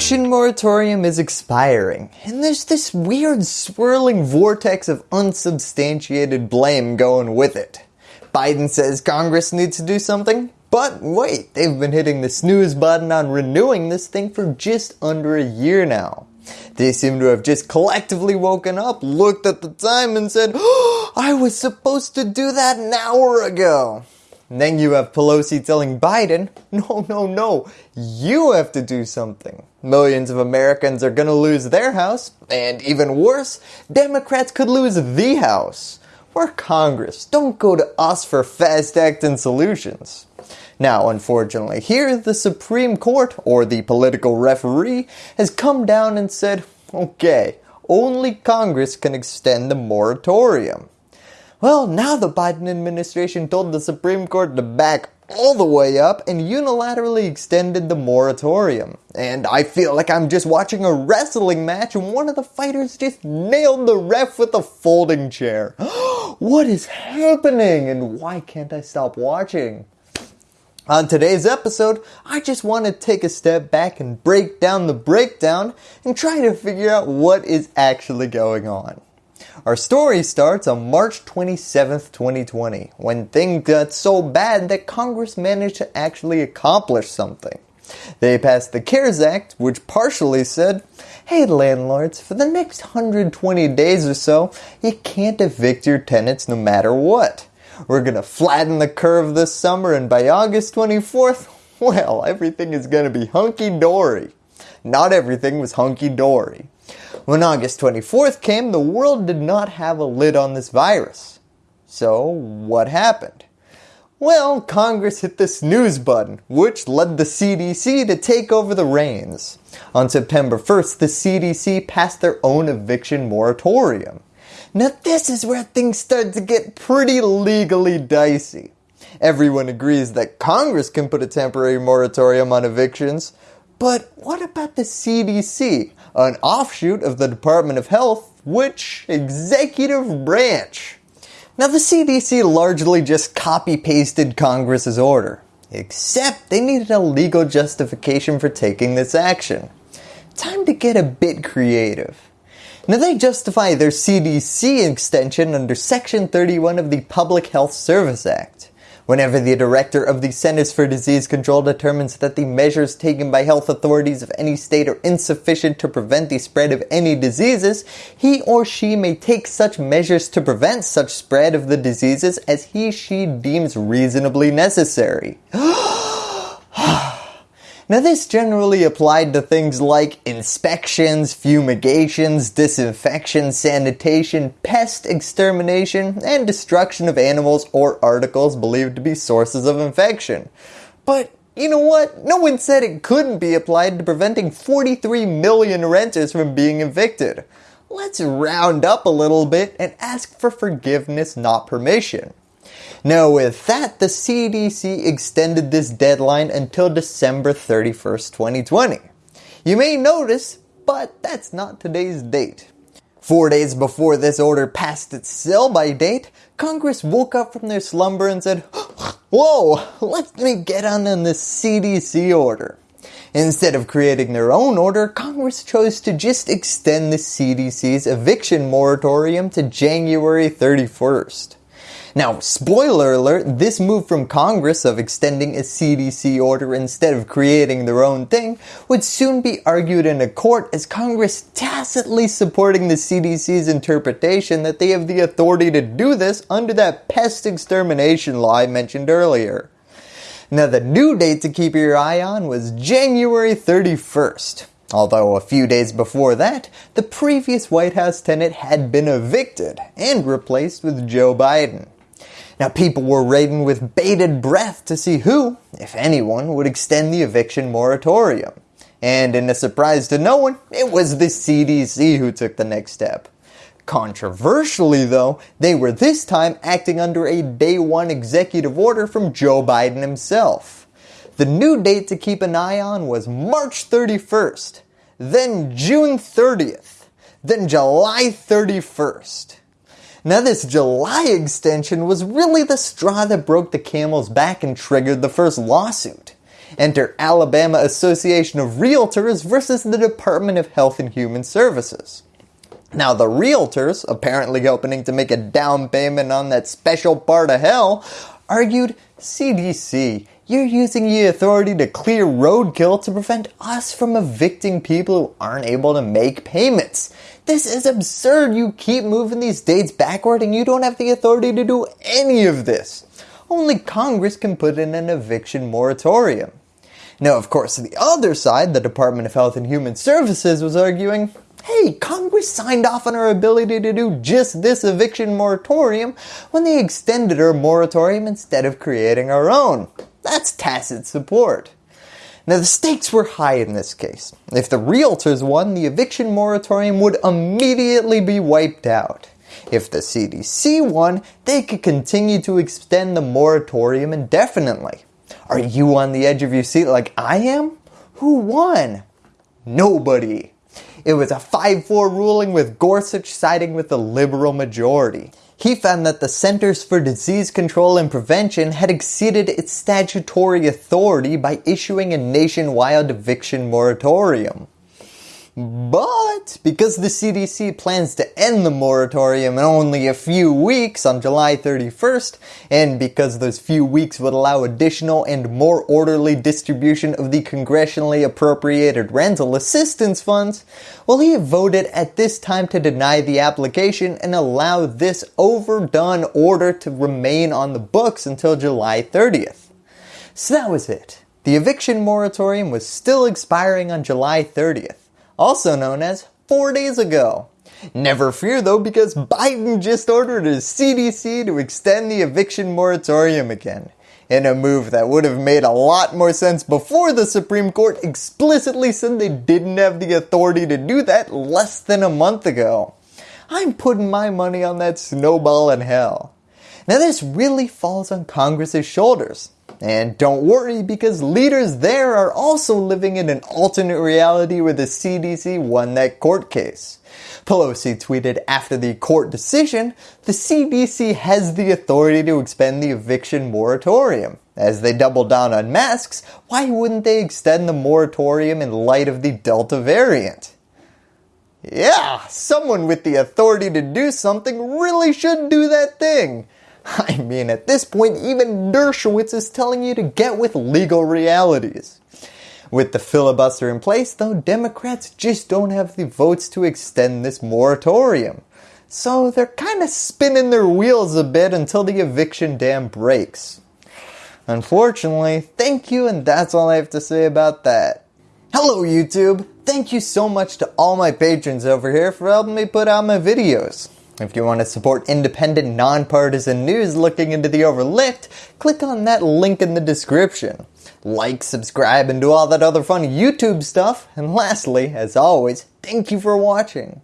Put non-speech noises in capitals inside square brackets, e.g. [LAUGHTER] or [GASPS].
eviction moratorium is expiring and there's this weird swirling vortex of unsubstantiated blame going with it. Biden says Congress needs to do something, but wait, they've been hitting the snooze button on renewing this thing for just under a year now. They seem to have just collectively woken up, looked at the time and said, oh, [GASPS] I was supposed to do that an hour ago. Then you have Pelosi telling Biden, no, no, no, you have to do something. Millions of Americans are going to lose their house, and even worse, Democrats could lose the house. We're Congress, don't go to us for fast acting solutions. Now, unfortunately, here the Supreme Court, or the political referee, has come down and said, okay, only Congress can extend the moratorium. Well, now the Biden administration told the Supreme Court to back all the way up and unilaterally extended the moratorium. And I feel like I'm just watching a wrestling match and one of the fighters just nailed the ref with a folding chair. [GASPS] what is happening and why can't I stop watching? On today's episode, I just want to take a step back and break down the breakdown and try to figure out what is actually going on. Our story starts on March 27, 2020, when things got so bad that Congress managed to actually accomplish something. They passed the CARES Act, which partially said, hey landlords, for the next 120 days or so, you can't evict your tenants no matter what. We're going to flatten the curve this summer and by August 24th, [LAUGHS] well, everything is going to be hunky-dory. Not everything was hunky-dory. When August 24th came, the world did not have a lid on this virus. So what happened? Well, Congress hit the snooze button, which led the CDC to take over the reins. On September 1st, the CDC passed their own eviction moratorium. Now this is where things start to get pretty legally dicey. Everyone agrees that Congress can put a temporary moratorium on evictions, but what about the CDC, an offshoot of the Department of Health, which executive branch? Now the CDC largely just copy pasted Congress's order, except they needed a legal justification for taking this action. Time to get a bit creative. Now they justify their CDC extension under section 31 of the Public Health Service Act. Whenever the director of the Centers for Disease Control determines that the measures taken by health authorities of any state are insufficient to prevent the spread of any diseases, he or she may take such measures to prevent such spread of the diseases as he she deems reasonably necessary. [GASPS] [GASPS] Ah! Now this generally applied to things like inspections, fumigations, disinfection, sanitation, pest extermination, and destruction of animals or articles believed to be sources of infection. But you know what? No one said it couldn't be applied to preventing 43 million renters from being evicted. Let's round up a little bit and ask for forgiveness not permission. Now with that, the CDC extended this deadline until December 31st, 2020. You may notice, but that's not today's date. Four days before this order passed its sell-by date, Congress woke up from their slumber and said, [GASPS] Whoa, let me get on in this CDC order. Instead of creating their own order, Congress chose to just extend the CDC's eviction moratorium to January 31st. Now, spoiler alert, this move from Congress of extending a CDC order instead of creating their own thing would soon be argued in a court as Congress tacitly supporting the CDC's interpretation that they have the authority to do this under that pest extermination law I mentioned earlier. Now the new date to keep your eye on was January 31st. Although a few days before that, the previous White House tenant had been evicted and replaced with Joe Biden. Now people were waiting with bated breath to see who, if anyone, would extend the eviction moratorium. And in a surprise to no one, it was the CDC who took the next step. Controversially though, they were this time acting under a day one executive order from Joe Biden himself. The new date to keep an eye on was March 31st, then June 30th, then July 31st. Now this July extension was really the straw that broke the camel's back and triggered the first lawsuit. Enter Alabama Association of Realtors versus the Department of Health and Human Services. Now the realtors, apparently hoping to make a down payment on that special part of hell, argued, CDC, you're using your authority to clear roadkill to prevent us from evicting people who aren't able to make payments. This is absurd. You keep moving these dates backward and you don't have the authority to do any of this. Only Congress can put in an eviction moratorium. Now, of course, the other side, the Department of Health and Human Services was arguing, hey, Congress signed off on our ability to do just this eviction moratorium when they extended our moratorium instead of creating our own. That's tacit support. Now the stakes were high in this case. If the realtors won, the eviction moratorium would immediately be wiped out. If the CDC won, they could continue to extend the moratorium indefinitely. Are you on the edge of your seat like I am? Who won? Nobody. It was a 5-4 ruling with Gorsuch siding with the liberal majority. He found that the Centers for Disease Control and Prevention had exceeded its statutory authority by issuing a nationwide eviction moratorium. But because the CDC plans to end the moratorium in only a few weeks on July 31st, and because those few weeks would allow additional and more orderly distribution of the congressionally appropriated rental assistance funds, well he voted at this time to deny the application and allow this overdone order to remain on the books until July 30th. So that was it. The eviction moratorium was still expiring on July 30th also known as 4 days ago. Never fear though because Biden just ordered his CDC to extend the eviction moratorium again in a move that would have made a lot more sense before the Supreme Court explicitly said they didn't have the authority to do that less than a month ago. I'm putting my money on that snowball in hell. Now this really falls on Congress's shoulders. And don't worry because leaders there are also living in an alternate reality where the CDC won that court case. Pelosi tweeted after the court decision, the CDC has the authority to expend the eviction moratorium. As they double down on masks, why wouldn't they extend the moratorium in light of the Delta variant? Yeah, someone with the authority to do something really should do that thing. [LAUGHS] I mean, at this point, even Dershowitz is telling you to get with legal realities. With the filibuster in place, though, Democrats just don't have the votes to extend this moratorium. So they're kind of spinning their wheels a bit until the eviction dam breaks. Unfortunately, thank you and that's all I have to say about that. Hello YouTube! Thank you so much to all my patrons over here for helping me put out my videos. If you want to support independent, nonpartisan news looking into the overlooked, click on that link in the description. Like, subscribe, and do all that other fun YouTube stuff. And lastly, as always, thank you for watching.